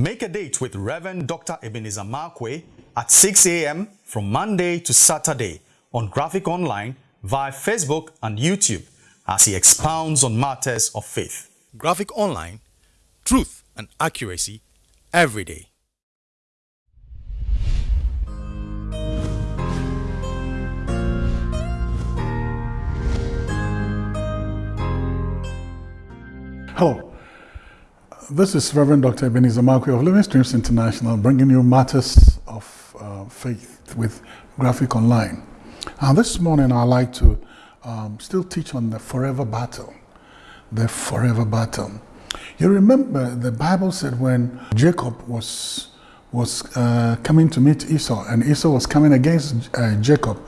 Make a date with Reverend Dr. Ebenezer Markwei at 6 a.m. from Monday to Saturday on Graphic Online via Facebook and YouTube as he expounds on matters of faith. Graphic Online, truth and accuracy every day. Hello, this is Reverend Dr. Ebenezer Markwei of Living Streams International bringing you matters of uh, faith with Graphic Online. And this morning I'd like to um, still teach on the forever battle. The forever battle. You remember the Bible said when Jacob was was uh, coming to meet Esau, and Esau was coming against uh, Jacob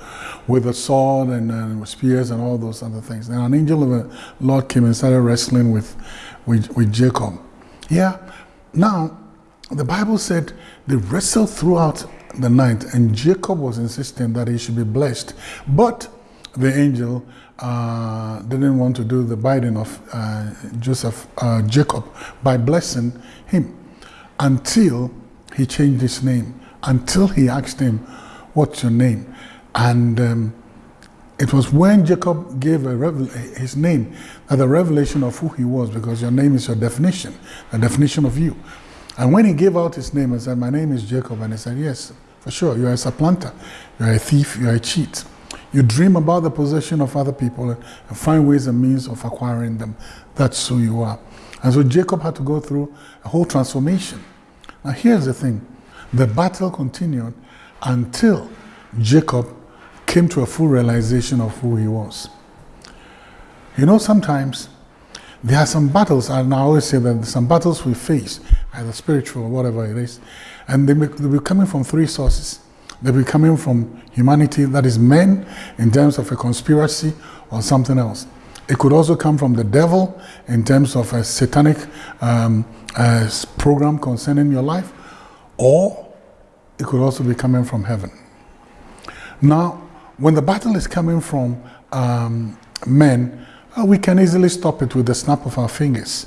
with a sword and uh, spears and all those other things. And an angel of the Lord came and started wrestling with, with, with Jacob. Yeah. Now, the Bible said they wrestled throughout the night, and Jacob was insisting that he should be blessed. But the angel uh, didn't want to do the binding of uh, Joseph, uh, Jacob, by blessing him until he changed his name until he asked him, What's your name? And um, it was when Jacob gave his name that the revelation of who he was, because your name is your definition, the definition of you. And when he gave out his name and said, My name is Jacob, and he said, Yes, for sure, you're a supplanter, you're a thief, you're a cheat. You dream about the possession of other people and find ways and means of acquiring them. That's who you are. And so Jacob had to go through a whole transformation. Now, here's the thing the battle continued until Jacob came to a full realization of who he was. You know, sometimes there are some battles, and I always say that some battles we face, either spiritual or whatever it is, and they will be coming from three sources. They will be coming from humanity, that is men, in terms of a conspiracy or something else. It could also come from the devil in terms of a satanic um, uh, program concerning your life, or it could also be coming from heaven. Now, when the battle is coming from um, men, uh, we can easily stop it with the snap of our fingers.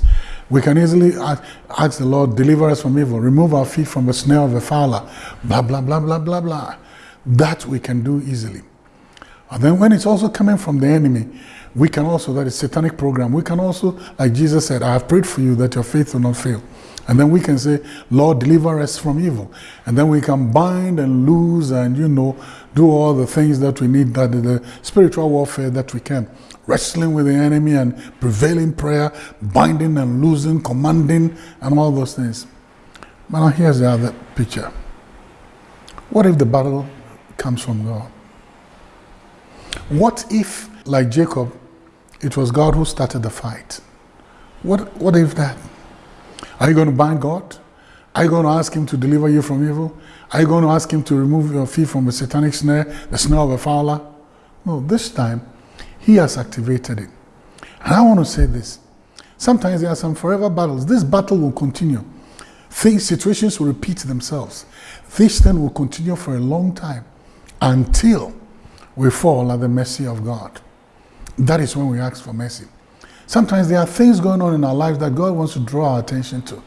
We can easily ask the Lord, deliver us from evil, remove our feet from the snare of the fowler, blah, blah, blah, blah, blah, blah. That we can do easily. And then when it's also coming from the enemy, we can also, that is satanic program, we can also, like Jesus said, I have prayed for you that your faith will not fail. And then we can say, Lord, deliver us from evil. And then we can bind and loose and, you know, do all the things that we need, that the spiritual warfare that we can. Wrestling with the enemy and prevailing prayer, binding and losing, commanding, and all those things. But now here's the other picture. What if the battle comes from God? What if, like Jacob, it was God who started the fight. What, what if that? Are you going to bind God? Are you going to ask him to deliver you from evil? Are you going to ask him to remove your feet from the satanic snare, the snare of a fowler? No, this time he has activated it. And I want to say this. Sometimes there are some forever battles. This battle will continue. Things, situations will repeat themselves. This then will continue for a long time until we fall at the mercy of God. That is when we ask for mercy. Sometimes there are things going on in our lives that God wants to draw our attention to.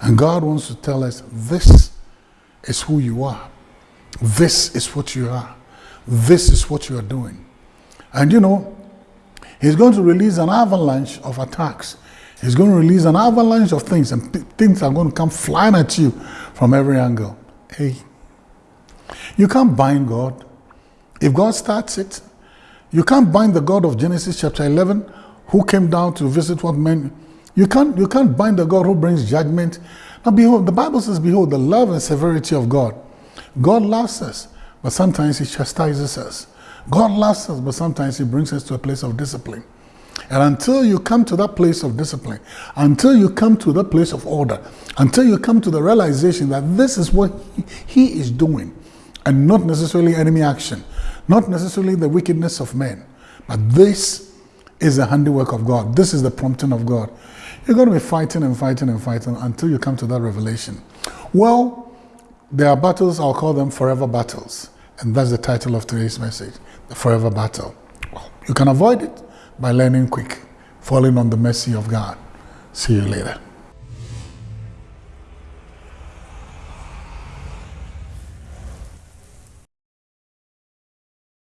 And God wants to tell us, this is who you are. This is what you are. This is what you are doing. And you know, He's going to release an avalanche of attacks. He's going to release an avalanche of things, and things are going to come flying at you from every angle. Hey, you can't bind God. If God starts it, you can't bind the God of Genesis chapter 11 who came down to visit what men. You can't, you can't bind the God who brings judgment. Now, behold, the Bible says, Behold, the love and severity of God. God loves us, but sometimes He chastises us. God loves us, but sometimes He brings us to a place of discipline. And until you come to that place of discipline, until you come to that place of order, until you come to the realization that this is what He is doing, and not necessarily enemy action, not necessarily the wickedness of men, but this is the handiwork of God. This is the prompting of God. You're going to be fighting and fighting and fighting until you come to that revelation. Well, there are battles, I'll call them forever battles. And that's the title of today's message, the forever battle. You can avoid it by learning quick, falling on the mercy of God. See you later.